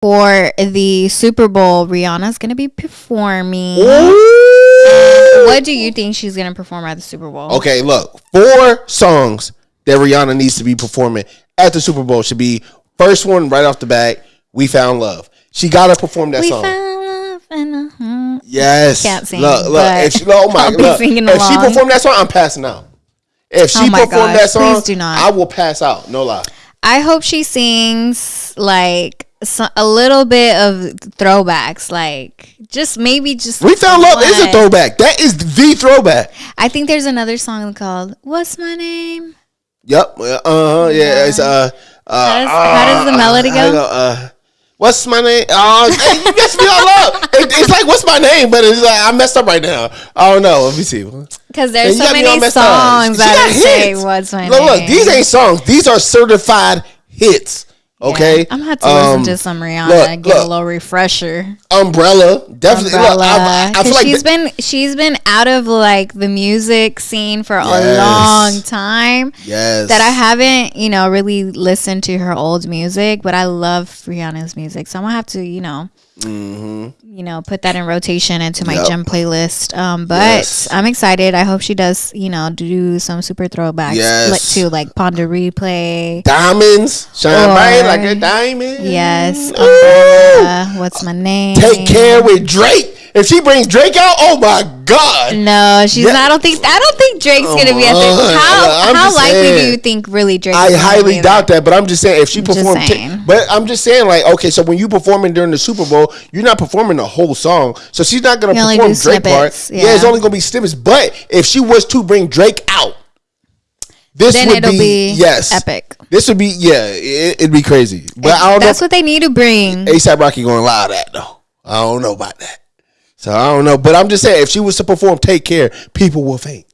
for the Super Bowl, Rihanna's gonna be performing. What do you think she's gonna perform at the Super Bowl? Okay, look, four songs that Rihanna needs to be performing at the Super Bowl should be first one right off the bat. We found love. She gotta perform that We song. found love in the yes. Can't sing, Look, look. she, oh my, look, if she along. perform that song, I'm passing out. If she Oh my perform gosh, that song, please do not. I will pass out. No lie. I hope she sings like so, a little bit of throwbacks, like just maybe just. We found love is a throwback. That is the throwback. I think there's another song called "What's My Name." Yep. Uh huh. Yeah. It's uh. uh How does- how does the uh, melody go? Uh, what's my name? Oh, hey, you messed me all up. It, it's like what's my name, but it's like I messed up right now. I don't know. Let me see. Because there's so got me all many songs that say "What's My Look, Name." look, these ain't songs. These are certified hits. Okay. Yeah, I'm gonna have to Um, listen to some Rihanna look, get look. a little refresher. Umbrella, definitely. Look, Umbrella. I, I 'Cause feel like she's been she's been out of like the music scene for Yes. a long time. yes. That I haven't, you know, really listened to her old music, but I love Rihanna's music, so I'm gonna have to, you know, you know, put that in rotation into my Mm-hmm. Yep. gem playlist. Um, but Yes. I'm excited. I hope she does, you know, do some super throwbacks, Yes. like to like Pon de Replay. Diamonds shine bright like a diamond. Yes, Ooh. Umbrella, what's my name? Take care with Drake. If she brings Drake out, oh my god. No, she's Yeah. not. I don't think. I don't think Drake's gonna be at the. on. How I'm how likely do you think really Drake? I highly be doubt that, but I'm just saying if she performed, saying. but I'm just saying like okay, so when you performing during the Super Bowl, you're not performing the whole song, so she's not gonna You perform Drake part. snippets, Yeah. it's only gonna be snippets. But if she was to bring Drake out, this Then would it'll be yes epic. This would be yeah, it, it'd be crazy. But I don't know. That's what they need to bring. ASAP Rocky gonna allow that though. I don't know about that. So I don't know. But I'm just saying if she was to perform Take Care, people will faint.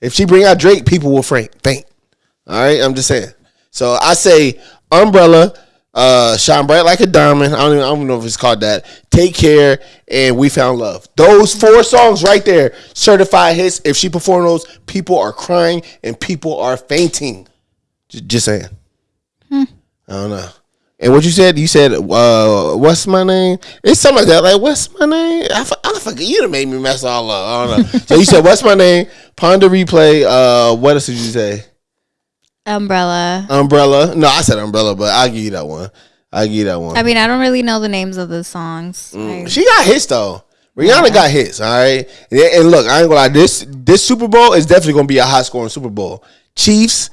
If she bring out Drake, people will faint. Faint. All right. I'm just saying. So I say Umbrella, uh, Shine Bright Like a Diamond. I don't, even, I don't know if it's called that. Take Care and We Found Love. Those four songs right there, certified hits. If she perform those, people are crying and people are fainting. Just, just saying. I don't know. And what you said, you said, uh, "What's my name?" It's something like that. Like, "What's my name?" I, f- I forget. You done made me mess all up. I don't know. so you said, "What's my name?" Pon de replay. Uh, what else did you say? Umbrella. Umbrella. No, I said umbrella, but I'll give you that one. I'll give you that one. I mean, I don't really know the names of the songs. I- she got hits though. Rihanna got hits. All right. And, and look, I ain't gonna lie. This this Super Bowl is definitely gonna be a high scoring Super Bowl. Chiefs,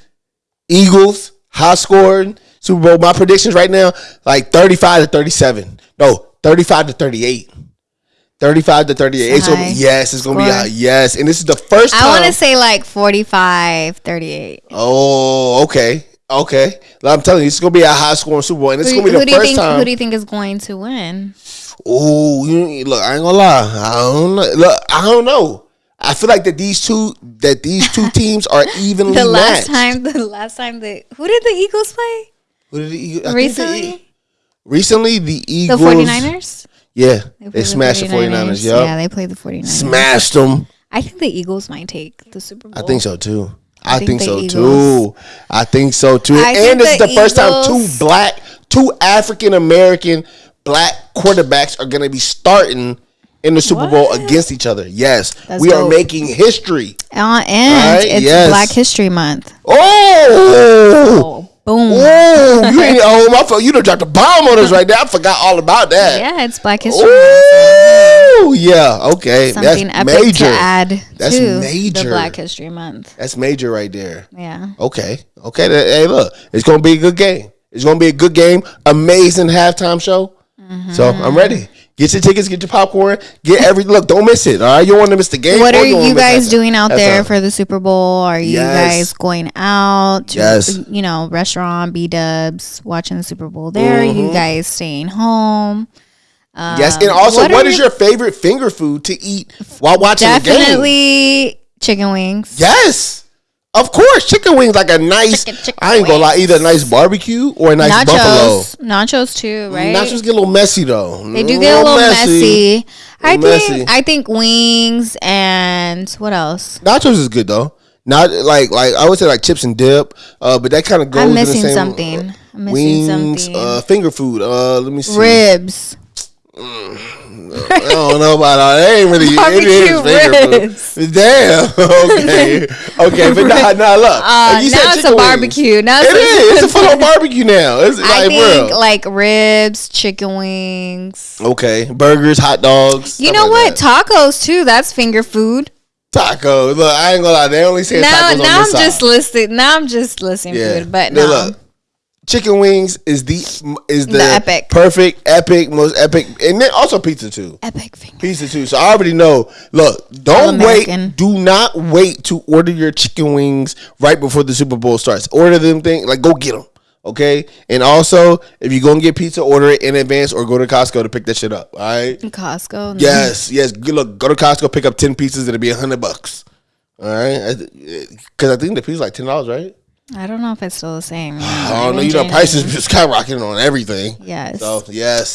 Eagles, high scoring Super Bowl. My predictions right now, like 35 to 37. No, 35 to 38. 35 to 38. It's gonna be, yes, it's gonna be score. high. Yes. And this is the first time. I want to say like 45, 38. Oh, okay. Okay. I'm telling you, it's gonna be a high scoring Super Bowl. And it's Who, gonna be the do you first think? time. Who do you think is going to win? Oh, you look. I ain't gonna lie. I don't know. Look, I don't know. I feel like that these two that these two teams are evenly The last matched. time, the last time the who did the Eagles play Who did the Eagles- I think the recently? Recently, the The Eagles. 49ers. Yeah, played they smashed the 49ers. Yup. Yeah, they played the 49ers. Smashed them. I think the Eagles might take the Super Bowl. I think so too. I, think think, so Eagles. too. I think so too. I and is the the first time two black, two African American black quarterbacks are going to be starting in the Super Bowl against each other. Yes, That's we are making history. Uh, and Right, it's yes. Black History Month. Oh. Oh, boom. Oh, you ain't oh my fault. You done dropped a bomb on us right there. I forgot all about that. Yeah, it's Black History Month. Oh, yeah. Okay, Something that's major. to add That's to the major. Black History Month. That's major right there. Yeah. Okay, okay. Hey, look, it's gonna be a good game. It's gonna be a good game. Amazing halftime show. Mm-hmm. So I'm ready. Get your tickets. Get your popcorn. Get every look. Don't miss it. All right, you don't want to miss the game. What are you guys doing out there Halftime. for the Super Bowl? Are you Yes. guys going out to, Yes. you know, restaurant, B dubs, watching the Super Bowl there? Are Mm-hmm. you guys staying home? Yes, and also, what what is your- your favorite finger food to eat while watching the game? Definitely chicken wings. Yes. Of course, chicken wings like a nice. Chicken- chicken I ain't gonna lie, either a nice barbecue or a nice buffalo. Nachos. Nachos too, right? Nachos get a little messy though. They do get a little messy. I Little think messy. I think wings and what else? Nachos is good though. Not like like I would say like chips and dip, uh, but that kind of goes. I'm in the missing same, something. I'm missing wings, something. uh, finger food. Uh, let me see. Ribs. I don't know about all. That ain't really. it is Barbecue finger ribs. food. Damn. Okay. Okay. But nah, nah. Look. Uh, you now it's a wings. barbecue. Now It it's a- is. It's a full on barbecue now. It's I like think real. like ribs, chicken wings. Okay. Burgers, hot dogs. You know like what? that. Tacos too. That's finger food. Tacos. Look, I ain't gonna lie. They only say Now, tacos on now I'm just listing. Now I'm just listing food. But no, look, chicken wings is the is the, The epic. perfect, epic, most epic, and then also pizza too. epic finger. Pizza too. So I already know. Look, don't wait. Do not wait to order your chicken wings right before the Super Bowl starts. Order them thing like go get them. Okay, and also if you're gonna get pizza, order it in advance or go to Costco to pick that shit up. All right. Costco. Yes, yes. Good Look, go to Costco, pick up ten pieces. It'll be a hundred bucks. All right, because eh, I think the pizza like ten dollars, right? I don't know if it's still the same. Don't know. You know, prices be skyrocketing on everything. Yes. So yes.